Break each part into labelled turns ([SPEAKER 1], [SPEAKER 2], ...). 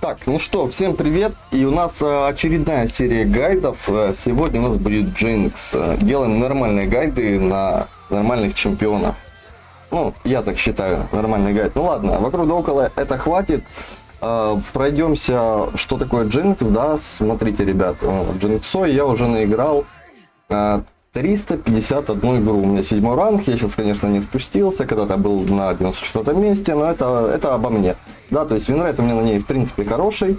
[SPEAKER 1] Так, ну что, всем привет. И у нас э, очередная серия гайдов. Э, Сегодня у нас будет Джинкс. Э, Делаем нормальные гайды на нормальных чемпионов. Ну, я так считаю, нормальный гайд. Ну ладно, вокруг да около это хватит. Пройдемся, что такое Джинкс, да. Смотрите, ребят, Джинксой я уже наиграл э, 351 игру. У меня седьмой ранг. Я сейчас, конечно, не спустился. Когда-то был на 94 месте, но это, это обо мне. Да, то есть winrate у меня на ней, в принципе, хороший.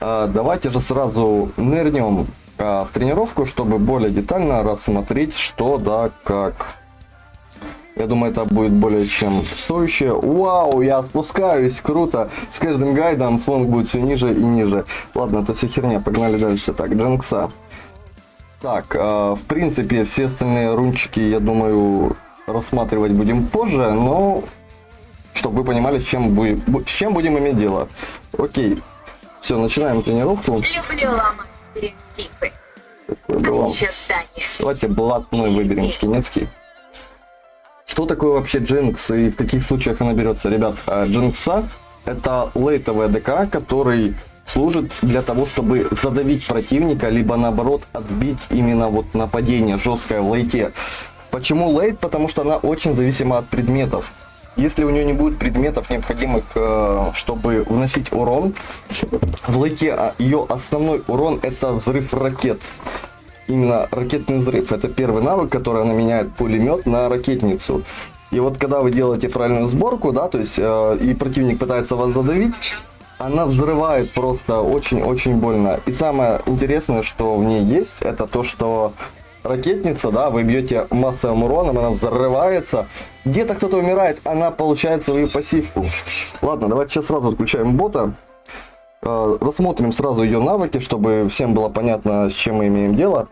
[SPEAKER 1] А, давайте же сразу нырнем а, в тренировку, чтобы более детально рассмотреть, что да, как. Я думаю, это будет более чем стоящее. Вау, я спускаюсь, круто. С каждым гайдом слон будет все ниже и ниже. Ладно, это все херня, погнали дальше. Так, Дженкса. Так, э, в принципе, все остальные рунчики, я думаю, рассматривать будем позже, но чтобы вы понимали, с чем, будем, с чем будем иметь дело. Окей, все, начинаем тренировку.
[SPEAKER 2] Люблю ломать стереотипы.
[SPEAKER 1] Было. Давайте блатной выберем скинецкий. Что такое вообще Джинкс и в каких случаях она берется? Ребят, э, Джинкса это лейтовый АДК, который служит для того, чтобы задавить противника, либо наоборот отбить именно вот нападение жесткое в лейте. Почему лейт? Потому что она очень зависима от предметов. Если у нее не будет предметов, необходимых, э, чтобы вносить урон, в лейте а, ее основной урон это взрыв ракет. Именно ракетный взрыв. Это первый навык, который она меняет пулемет на ракетницу. И вот когда вы делаете правильную сборку, да, то есть э, и противник пытается вас задавить, она взрывает просто очень-очень больно. И самое интересное, что в ней есть, это то, что ракетница, да, вы бьете массовым уроном, она взрывается. Где-то кто-то умирает, она получает свою пассивку. Ладно, давайте сейчас сразу отключаем бота. Э, рассмотрим сразу ее навыки, чтобы всем было понятно, с чем мы имеем дело.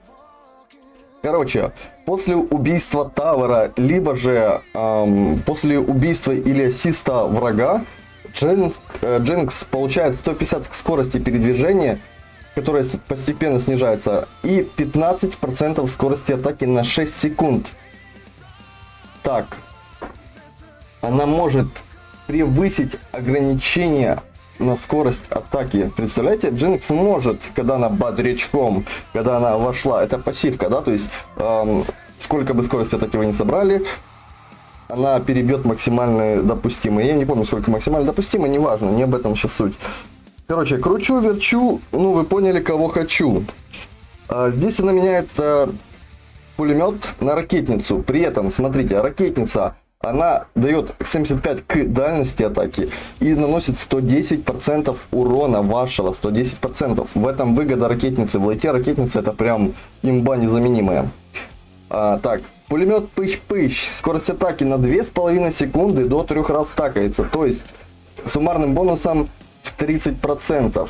[SPEAKER 1] Короче, после убийства Тавера, либо же эм, после убийства или ассиста врага, Дженкс, э, Дженкс получает 150 скорости передвижения, которая постепенно снижается, и 15% скорости атаки на 6 секунд. Так, она может превысить ограничение на скорость атаки. Представляете, Джинкс может, когда она бодрячком, когда она вошла, это пассивка, да, то есть эм, сколько бы скорости атаки вы не собрали, она перебьет максимально допустимое. Я не помню, сколько максимально допустимо, неважно, не об этом сейчас суть. Короче, кручу, верчу, ну вы поняли, кого хочу. А, здесь она меняет э, пулемет на ракетницу. При этом, смотрите, ракетница, она дает 75 к дальности атаки и наносит 110% урона вашего, 110%. В этом выгода ракетницы. В лайте ракетницы это прям имба незаменимая. А, так, пулемет пыщ-пыщ. Скорость атаки на 2,5 секунды до 3 раз стакается. То есть, суммарным бонусом в 30%.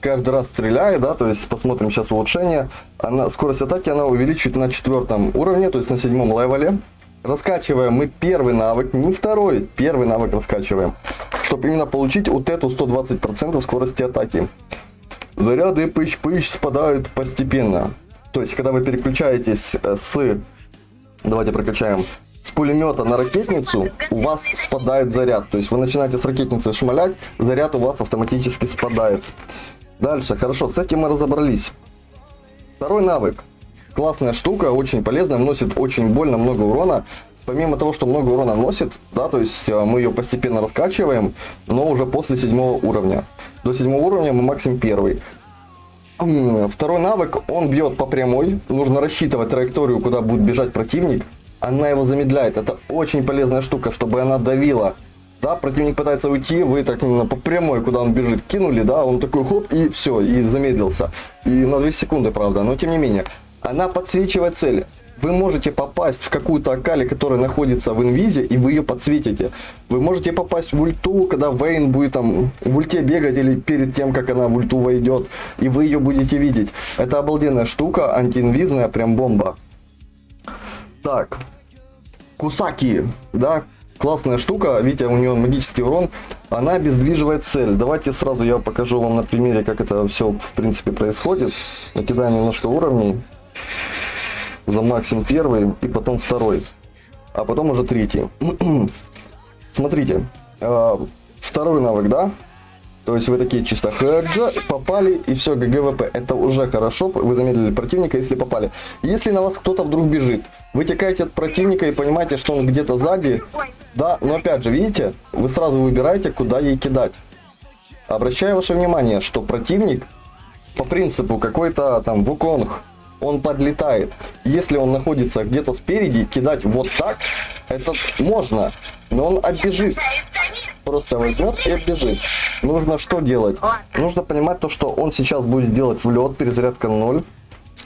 [SPEAKER 1] Каждый раз стреляя, да, то есть посмотрим сейчас улучшение. Она, скорость атаки она увеличивает на четвертом уровне, то есть на седьмом левеле. Раскачиваем мы первый навык, не второй, первый навык раскачиваем. Чтобы именно получить вот эту 120% скорости атаки. Заряды пыщ-пыщ спадают постепенно. То есть, когда вы переключаетесь э, с... Давайте прокачаем. С пулемета на ракетницу у вас спадает заряд. То есть, вы начинаете с ракетницы шмалять, заряд у вас автоматически спадает. Дальше, хорошо, с этим мы разобрались. Второй навык. Классная штука, очень полезная, вносит очень больно много урона. Помимо того, что много урона вносит, да, то есть э, мы ее постепенно раскачиваем, но уже после седьмого уровня. До седьмого уровня мы максимум первый. Второй навык, он бьет по прямой. Нужно рассчитывать траекторию, куда будет бежать противник. Она его замедляет. Это очень полезная штука, чтобы она давила. Да, противник пытается уйти, вы так именно по прямой, куда он бежит, кинули, да, он такой хоп, и все, и замедлился. И на 2 секунды, правда, но тем не менее. Она подсвечивает цель. Вы можете попасть в какую-то акали, которая находится в инвизе, и вы ее подсветите. Вы можете попасть в ульту, когда Вейн будет там в ульте бегать или перед тем, как она в ульту войдет, и вы ее будете видеть. Это обалденная штука, антиинвизная, прям бомба. Так, Кусаки, да, классная штука, видите, у нее магический урон, она обездвиживает цель. Давайте сразу я покажу вам на примере, как это все в принципе происходит. Накидаем немножко уровней. За максимум первый и потом второй. А потом уже третий. Смотрите, э, второй навык, да? То есть вы такие чисто хэджа, попали и все, GG WP. Это уже хорошо, вы замедлили противника, если попали. Если на вас кто-то вдруг бежит, вы текаете от противника и понимаете, что он где-то сзади. Да, но опять же, видите, вы сразу выбираете, куда ей кидать. Обращаю ваше внимание, что противник по принципу какой-то там вуконг, он подлетает. Если он находится где-то спереди, кидать вот так, это можно, но он оббежит. Просто возьмет и оббежит. Нужно что делать? Нужно понимать то, что он сейчас будет делать в лед, перезарядка 0.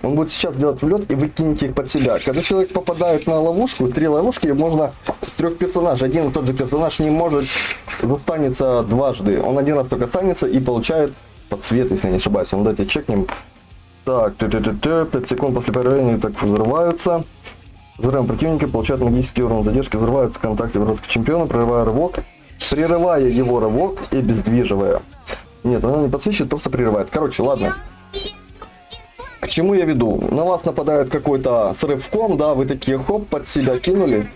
[SPEAKER 1] Он будет сейчас делать в лед, и вы их под себя. Когда человек попадает на ловушку, три ловушки, можно трех персонажей. Один и тот же персонаж не может застанется дважды. Он один раз только останется и получает подсвет, если не ошибаюсь. Он давайте чекнем. Так, т -т -т -т, 5 секунд после появления так взрываются. Взрывом противника получают магический урон задержки, взрываются в контакте вражеского чемпиона, прерывая рывок, прерывая его рывок и обездвиживая. Нет, она не подсвечивает, просто прерывает. Короче, ладно. К чему я веду? На вас нападает какой-то срывком, да, вы такие хоп, под себя кинули,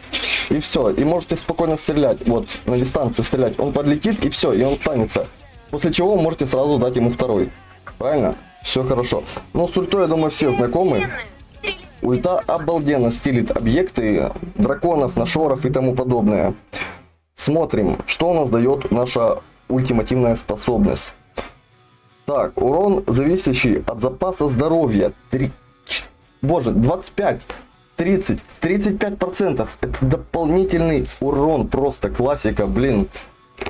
[SPEAKER 1] и все. И можете спокойно стрелять, вот, на дистанцию стрелять. Он подлетит, и все, и он останется. После чего можете сразу дать ему второй. Правильно? Все хорошо. Ну, с ультой, я думаю, все знакомы. Ульта обалденно стилит объекты, драконов, нашоров и тому подобное. Смотрим, что у нас дает наша ультимативная способность. Так, урон, зависящий от запаса здоровья. 3, боже, 25, 30, 35 процентов. Это дополнительный урон, просто классика, блин.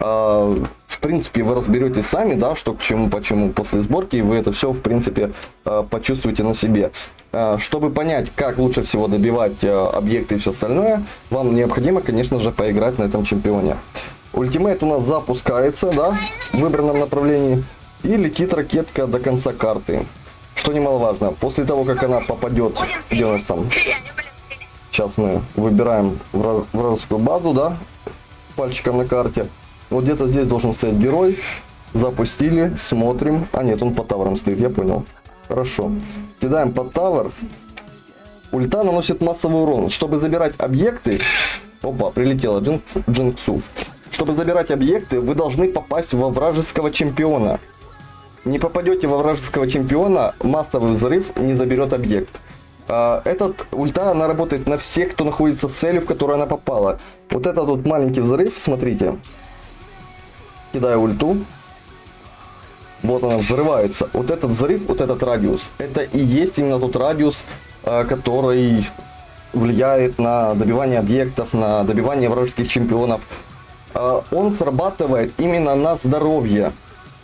[SPEAKER 1] А, в принципе, вы разберетесь сами, да, что к чему, почему после сборки, и вы это все, в принципе, а, почувствуете на себе. А, чтобы понять, как лучше всего добивать объекты и все остальное, вам необходимо, конечно же, поиграть на этом чемпионе. Ultimate у нас запускается, да, в выбранном направлении. И летит ракетка до конца карты. Что немаловажно, после того, как она попадет, где у нас там? Сейчас мы выбираем вражескую базу, да, пальчиком на карте. Вот где-то здесь должен стоять герой. Запустили, смотрим. А нет, он по tower ам стоит, я понял. Хорошо. Кидаем под тавр. Ульта наносит массовый урон. Чтобы забирать объекты... Опа, прилетела Джинкс, Джинксу. Чтобы забирать объекты, вы должны попасть во вражеского чемпиона. Не попадете во вражеского чемпиона, массовый взрыв не заберет объект. А, этот ульта, она работает на всех, кто находится с целью, в которую она попала. Вот этот вот маленький взрыв, смотрите. Кидаю ульту. Вот она взрывается. Вот этот взрыв, вот этот радиус, это и есть именно тот радиус, а, который влияет на добивание объектов, на добивание вражеских чемпионов. А, он срабатывает именно на здоровье.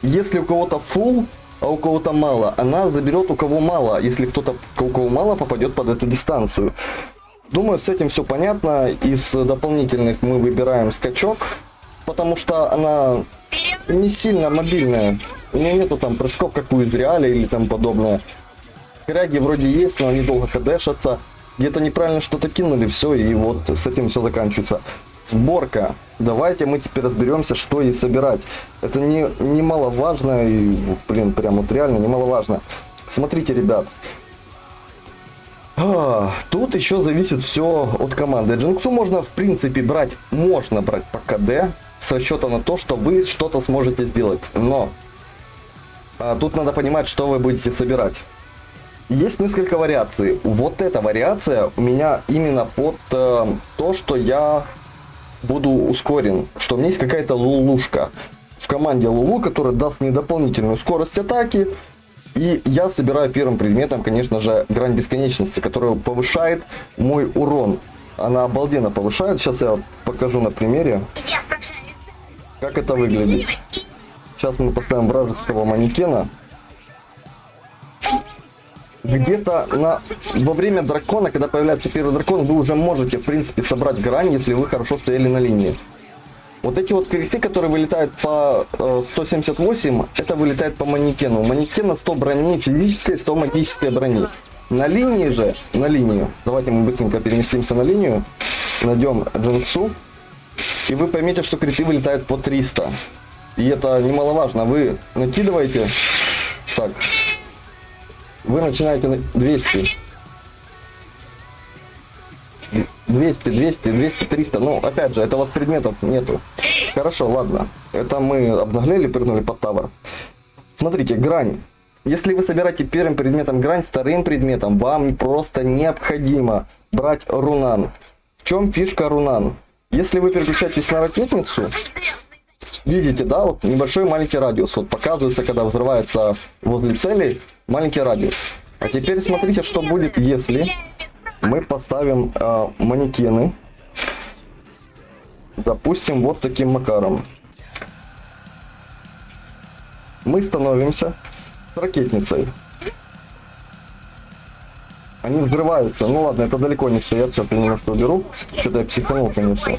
[SPEAKER 1] Если у кого-то full, а у кого-то мало, она заберет у кого мало, если кто-то, у кого мало, попадет под эту дистанцию. Думаю, с этим все понятно. Из дополнительных мы выбираем скачок, потому что она не сильно мобильная. У нее нету там прыжков, как у Изреаля или там подобное. Кряги вроде есть, но они долго кадешатся. Где-то неправильно что-то кинули, все, и вот с этим все заканчивается. Сборка. Давайте мы теперь разберемся, что ей собирать. Это не, немаловажно, и, блин, прям вот реально немаловажно. Смотрите, ребят. А, тут еще зависит все от команды. Джинксу можно, в принципе, брать, можно брать по КД, с расчета на то, что вы что-то сможете сделать. Но а, тут надо понимать, что вы будете собирать. Есть несколько вариаций. Вот эта вариация у меня именно под э, то, что я буду ускорен, что у меня есть какая-то лулушка в команде Лулу, которая даст мне дополнительную скорость атаки. И я собираю первым предметом, конечно же, грань бесконечности, которая повышает мой урон. Она обалденно повышает. Сейчас я покажу на примере, как это выглядит. Сейчас мы поставим вражеского манекена где-то на во время дракона, когда появляется первый дракон, вы уже можете, в принципе, собрать грань, если вы хорошо стояли на линии. Вот эти вот криты, которые вылетают по э, 178, это вылетает по манекену. У манекена 100 брони физической, 100 магической брони. На линии же, на линию, давайте мы быстренько переместимся на линию, найдем Джинксу, и вы поймете, что криты вылетают по 300. И это немаловажно, вы накидываете, так, вы начинаете на 200. 200, 200, 200, 300. Ну, опять же, это у вас предметов нету. Хорошо, ладно. Это мы обнаглели, прыгнули под тавр. Смотрите, грань. Если вы собираете первым предметом грань, вторым предметом вам просто необходимо брать рунан. В чем фишка рунан? Если вы переключаетесь на ракетницу, видите, да, вот небольшой маленький радиус. Вот показывается, когда взрывается возле цели маленький радиус. А теперь смотрите, что будет, если мы поставим э, манекены, допустим, вот таким макаром. Мы становимся ракетницей. Они взрываются. Ну ладно, это далеко не стоят. Сейчас я немножко уберу. Что-то я психанул, конечно.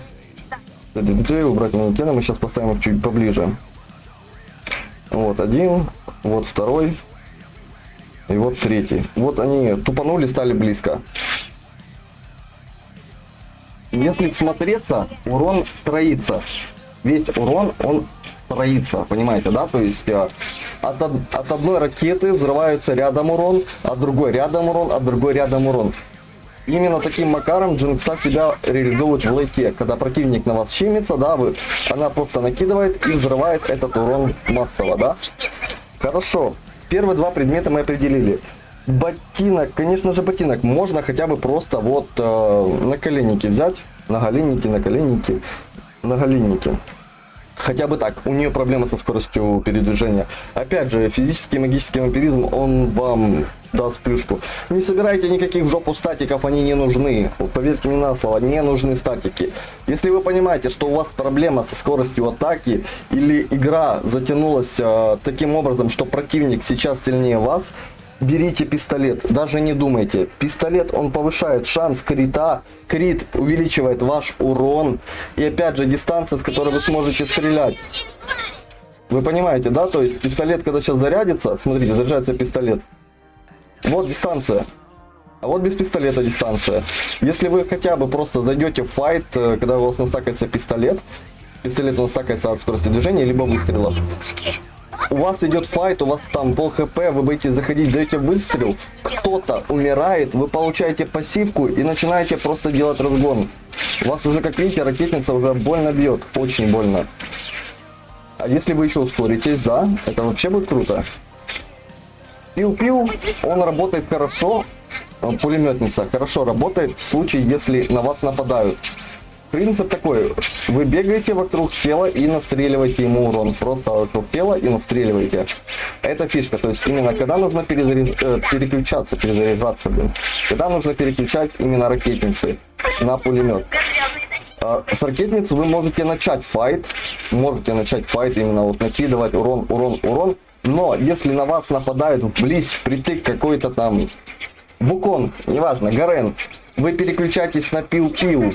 [SPEAKER 1] Диджей, убрать манекены. Мы сейчас поставим их чуть поближе. Вот один, вот второй. И вот третий. Вот они тупанули, стали близко. Если всмотреться, урон троится. Весь урон, он троится, понимаете, да? То есть э, от, от одной ракеты взрывается рядом урон, от другой рядом урон, от другой рядом урон. Именно таким макаром Джинкса себя реализует в лейке. Когда противник на вас щемится, да, вы, она просто накидывает и взрывает этот урон массово, да? Хорошо. Первые два предмета мы определили. Ботинок, конечно же ботинок, можно хотя бы просто вот э, на коленники взять. На голенники, на коленники, на голенники. Хотя бы так, у нее проблемы со скоростью передвижения. Опять же, физический и магический вампиризм, он вам даст плюшку. Не собирайте никаких в жопу статиков, они не нужны. Поверьте мне на слово, не нужны статики. Если вы понимаете, что у вас проблема со скоростью атаки, или игра затянулась э, таким образом, что противник сейчас сильнее вас, берите пистолет, даже не думайте. Пистолет, он повышает шанс крита, крит увеличивает ваш урон, и опять же дистанция, с которой вы сможете стрелять. Вы понимаете, да? То есть пистолет, когда сейчас зарядится, смотрите, заряжается пистолет. Вот дистанция. А вот без пистолета дистанция. Если вы хотя бы просто зайдете в файт, э, когда у вас настакается пистолет, пистолет он стакается от скорости движения, либо выстрелов. У вас идет файт, у вас там пол хп, вы будете заходить, даете выстрел, кто-то умирает, вы получаете пассивку и начинаете просто делать разгон. У вас уже, как видите, ракетница уже больно бьет, очень больно. А если вы еще ускоритесь, да, это вообще будет круто. Пиу-пиу, он работает хорошо, э, пулеметница хорошо работает в случае, если на вас нападают. Принцип такой, вы бегаете вокруг тела и настреливаете ему урон. Просто вокруг тела и настреливаете. Это фишка, то есть именно когда нужно перезаряж- э, переключаться, перезаряжаться, блин. Когда нужно переключать именно ракетницы на пулемет. А, С ракетниц вы можете начать файт, можете начать файт именно вот накидывать урон, урон, урон. Но если на вас нападают вблизь, впритык какой-то там Вукон, неважно, Гарен, вы переключаетесь на пил-пил,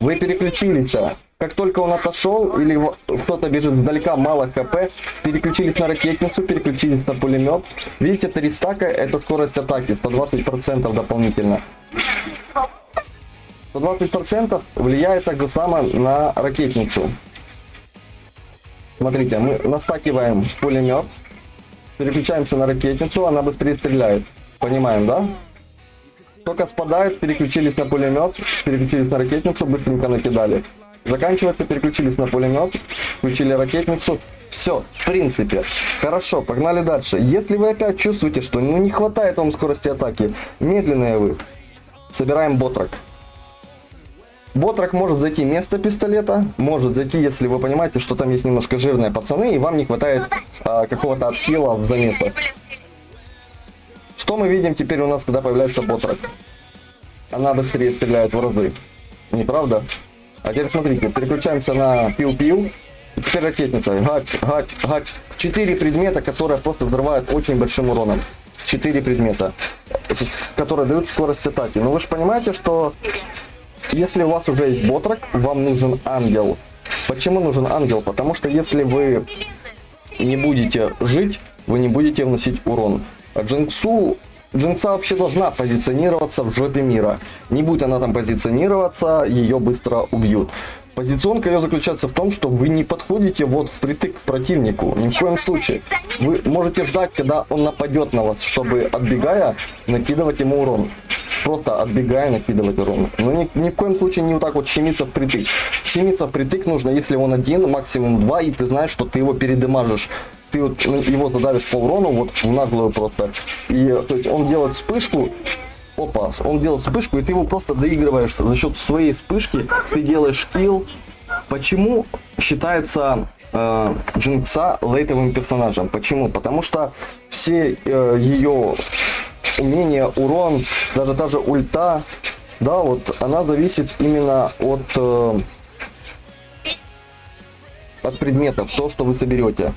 [SPEAKER 1] вы переключились. а. Как только он отошел или кто-то бежит сдалека, мало хп, переключились на ракетницу, переключились на пулемет. Видите, 3 стака это скорость атаки, 120% дополнительно. 120% влияет так же само на ракетницу. Смотрите, мы настакиваем пулемет, переключаемся на ракетницу, она быстрее стреляет. Понимаем, да? Только спадает, переключились на пулемет, переключились на ракетницу, быстренько накидали. Заканчивается, переключились на пулемет, включили ракетницу. Все, в принципе. Хорошо, погнали дальше. Если вы опять чувствуете, что ну, не хватает вам скорости атаки, медленные вы, собираем ботрак. Ботрак может зайти вместо пистолета, может зайти, если вы понимаете, что там есть немножко жирные пацаны, и вам не хватает а, какого-то отхила в замесах. Что мы видим теперь у нас, когда появляется ботрак? Она быстрее стреляет в разы. Не правда? А теперь смотрите, переключаемся на пиу-пиу. И теперь ракетница. Гач, гач, гач. Четыре предмета, которые просто взрывают очень большим уроном. Четыре предмета, есть, которые дают скорость атаки. Но вы же понимаете, что если у вас уже есть ботрак, вам нужен ангел. Почему нужен ангел? Потому что если вы не будете жить, вы не будете вносить урон. А Джинксу, Джинкса вообще должна позиционироваться в жопе мира. Не будет она там позиционироваться, ее быстро убьют. Позиционка ее заключается в том, что вы не подходите вот впритык к противнику. Ни в коем случае. Вы можете ждать, когда он нападет на вас, чтобы, отбегая, накидывать ему урон. просто отбегая накидывать урон. Но ни, ни в коем случае не вот так вот щемиться впритык. Щемиться впритык нужно, если он один, максимум два, и ты знаешь, что ты его передымажишь. Ты вот его задавишь по урону, вот в наглую просто. И то есть он делает вспышку, опа, он делает вспышку, и ты его просто доигрываешь за счет своей вспышки, ты делаешь килл. Почему считается э, Джинкса лейтовым персонажем? Почему? Потому что все э, ее умения, урон, даже та же ульта, да, вот она зависит именно от, э, от предметов, то, что вы соберете.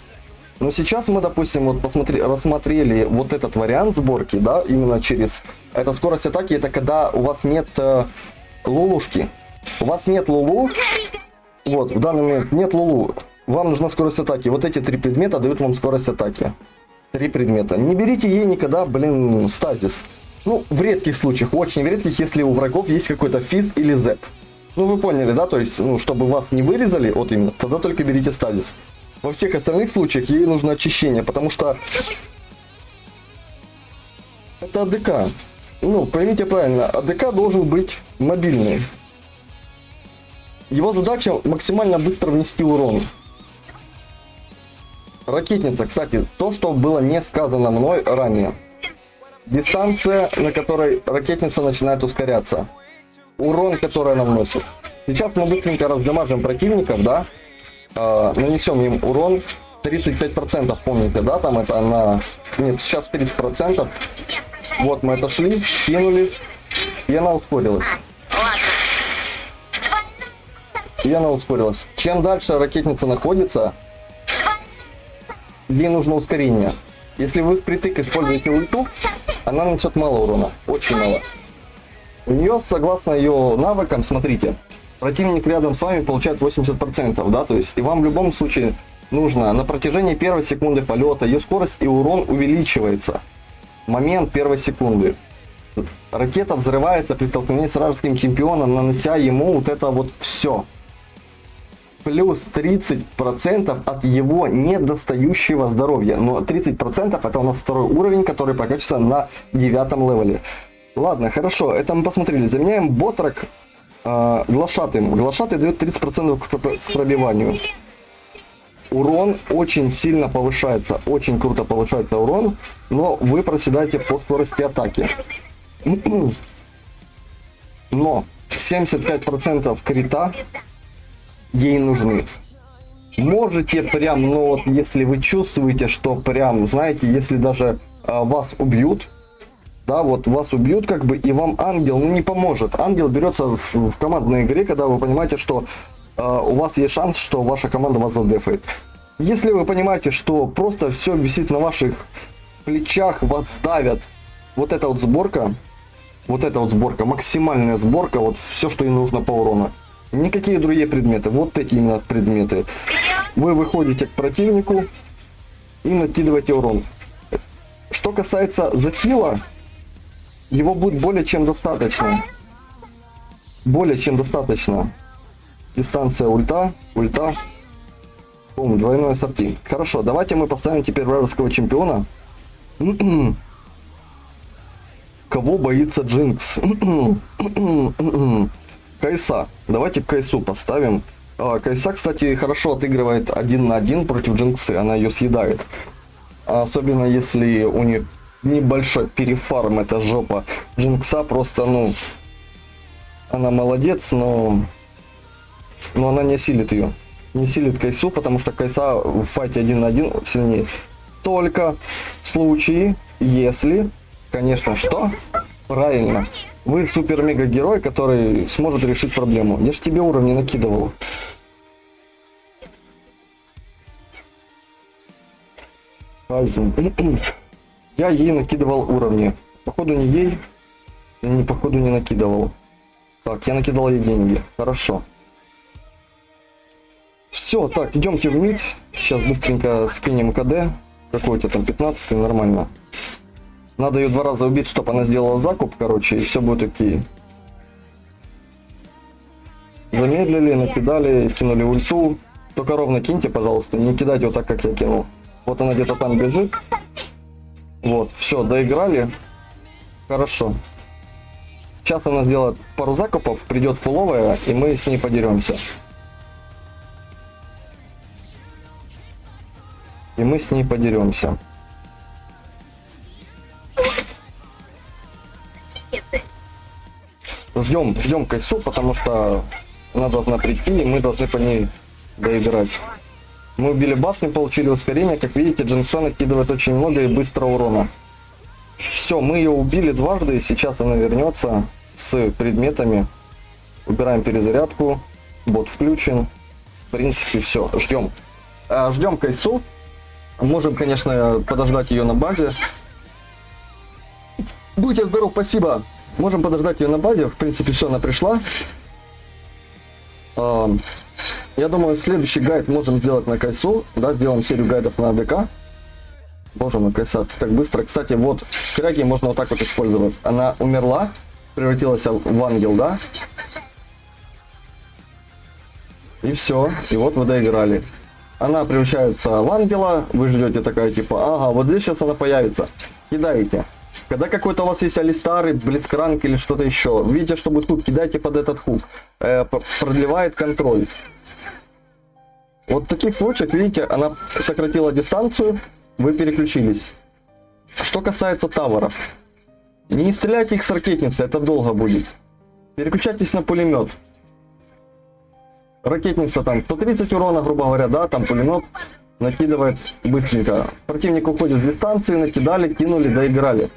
[SPEAKER 1] Но сейчас мы, допустим, вот посмотри, рассмотрели вот этот вариант сборки, да, именно через... Это скорость атаки, это когда у вас нет э, лулушки. У вас нет лулу, вот, в данный момент нет лулу. Вам нужна скорость атаки. Вот эти три предмета дают вам скорость атаки. Три предмета. Не берите ей никогда, блин, стазис. Ну, в редких случаях, очень в редких, если у врагов есть какой-то физ или Z. Ну, вы поняли, да? То есть, ну, чтобы вас не вырезали, вот именно, тогда только берите стазис. Во всех остальных случаях ей нужно очищение, потому что это АДК. Ну, поймите правильно, АДК должен быть мобильный. Его задача максимально быстро внести урон. Ракетница, кстати, то, что было не сказано мной ранее. Дистанция, на которой ракетница начинает ускоряться. Урон, который она вносит. Сейчас мы быстренько раздамажим противников, да? Э, нанесем им урон. 35%, помните, да? Там это на... Нет, сейчас 30%. Вот мы это шли, кинули, и она ускорилась. И она ускорилась. Чем дальше ракетница находится, ей нужно ускорение. Если вы впритык используете ульту, она нанесет мало урона, очень мало. У нее, согласно ее навыкам, смотрите, противник рядом с вами получает 80%, да, то есть и вам в любом случае нужно на протяжении первой секунды полета ее скорость и урон увеличивается. Момент первой секунды. Ракета взрывается при столкновении с вражеским чемпионом, нанося ему вот это вот все плюс 30% от его недостающего здоровья. Но 30% это у нас второй уровень, который прокачивается на девятом левеле. Ладно, хорошо, это мы посмотрели. Заменяем ботрак э, глашатым. Глашатый дает 30% к, к пробиванию. Урон очень сильно повышается, очень круто повышается урон, но вы проседаете по скорости атаки. Но 75% крита ей нужны. Можете прям, ну вот, если вы чувствуете, что прям, знаете, если даже э, вас убьют, да, вот вас убьют как бы, и вам ангел, ну, не поможет. Ангел берется в, в командной игре, когда вы понимаете, что э, у вас есть шанс, что ваша команда вас задефает. Если вы понимаете, что просто все висит на ваших плечах, вас давят, вот эта вот сборка, вот эта вот сборка, максимальная сборка, вот все, что ей нужно по урону. Никакие другие предметы. Вот эти именно предметы. Вы выходите к противнику и накидываете урон. Что касается зафила, его будет более чем достаточно. Более чем достаточно. Дистанция ульта, ульта. Бум, двойной ассорти. Хорошо, давайте мы поставим теперь вражеского чемпиона. Кого боится Джинкс? Кайса. Давайте Кайсу поставим. А, Кайса, кстати, хорошо отыгрывает один на один против Джинксы. Она ее съедает. Особенно если у нее небольшой перефарм, это жопа. Джинкса просто, ну... Она молодец, но... Но она не силит ее. Не силит Кайсу, потому что Кайса в файте один на один сильнее. Только в случае, если... Конечно, что? Правильно. Вы супер-мега-герой, который сможет решить проблему. Я же тебе уровни накидывал. Я ей накидывал уровни. Походу не ей. Не, походу не накидывал. Так, я накидал ей деньги. Хорошо. Все, так, идемте в мид. Сейчас быстренько скинем КД. Какой у тебя там, 15 нормально. Надо ее два раза убить, чтобы она сделала закуп, короче, и все будет окей. Замедлили, накидали, кинули ульту. Только ровно киньте, пожалуйста, не кидайте вот так, как я кинул. Вот она где-то там бежит. Вот, все, доиграли. Хорошо. Сейчас она сделает пару закупов, придет фуловая, и мы с ней подеремся. И мы с ней подеремся. Ждем, ждем Кайсу, потому что она должна прийти, и мы должны по ней доиграть. Мы убили башню, получили ускорение. Как видите, Джинксон накидывает очень много и быстро урона. Все, мы ее убили дважды, сейчас она вернется с предметами. Убираем перезарядку. Бот включен. В принципе, все. Ждем. А, ждем Кайсу. Можем, конечно, подождать ее на базе. Будьте здоров, спасибо. Можем подождать ее на базе. В принципе, все, она пришла. Я думаю, следующий гайд можем сделать на Кайсу. Да, сделаем серию гайдов на АДК. Боже мой, Кайса, ты так быстро. Кстати, вот кряги можно вот так вот использовать. Она умерла, превратилась в ангел, да? И все. И вот вы доиграли. Она превращается в ангела, вы ждете такая типа, ага, вот здесь сейчас она появится. Кидаете. Когда какой-то у вас есть алистар, блицкранк или что-то еще, видите, что будет хук, кидайте под этот хук. Э, продлевает контроль. Вот в таких случаях, видите, она сократила дистанцию, вы переключились. Что касается таверов, не стреляйте их с ракетницы, это долго будет. Переключайтесь на пулемет. Ракетница там 130 урона, грубо говоря, да, там пулемет накидывает быстренько. Противник уходит с дистанции, накидали, кинули, доиграли.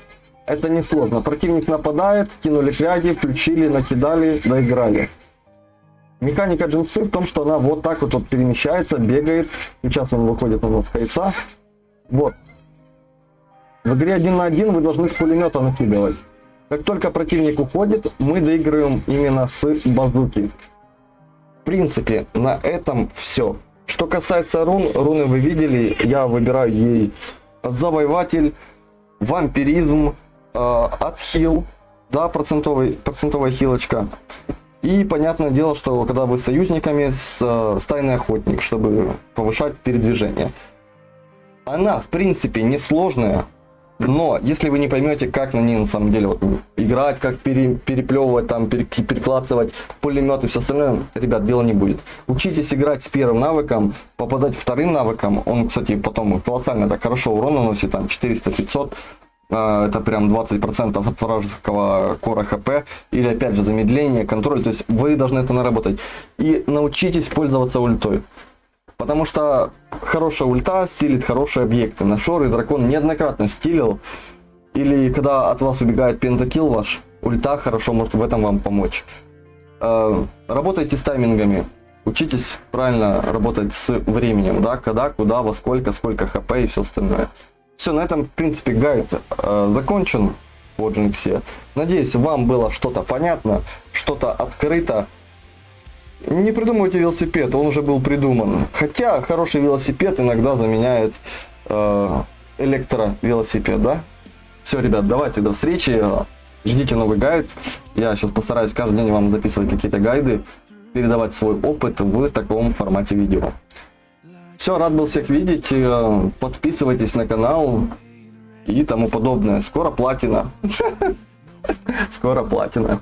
[SPEAKER 1] Это не сложно. Противник нападает, кинули кряги, включили, накидали, доиграли. Механика джинсы в том, что она вот так вот, вот перемещается, бегает. Сейчас он выходит на нас кайса. Вот. В игре один на один вы должны с пулемета накидывать. Как только противник уходит, мы доигрываем именно с базуки. В принципе, на этом все. Что касается рун, руны вы видели, я выбираю ей завоеватель, вампиризм, э, отхил, да, процентовый, процентовая хилочка. И понятное дело, что когда вы с союзниками, с э, стайный охотник, чтобы повышать передвижение. Она, в принципе, несложная, но если вы не поймете, как на ней на самом деле вот, играть, как пере- переплевывать, там, пере- перекладывать пулемет и все остальное, ребят, дела не будет. Учитесь играть с первым навыком, попадать вторым навыком. Он, кстати, потом колоссально так хорошо урон наносит, там 400-500. А, Это прям 20% от вражеского кора хп. Или опять же замедление, контроль. То есть вы должны это наработать. И научитесь пользоваться ультой. Потому что хорошая ульта стилит хорошие объекты. На шоры дракон неоднократно стилил. Или когда от вас убегает пентакил ваш, ульта хорошо может в этом вам помочь. Э, Работайте с таймингами. Учитесь правильно работать с временем, да, когда, куда, во сколько, сколько хп и все остальное. Все, на этом, в принципе, гайд э, закончен по Джинксе. Надеюсь, вам было что-то понятно, что-то открыто. Не придумывайте велосипед, он уже был придуман. Хотя хороший велосипед иногда заменяет э, электровелосипед, да? Все, ребят, давайте до встречи. Ждите новый гайд. Я сейчас постараюсь каждый день вам записывать какие-то гайды, передавать свой опыт в таком формате видео. Все, рад был всех видеть. Э, Подписывайтесь на канал и тому подобное. Скоро платина. Скоро платина.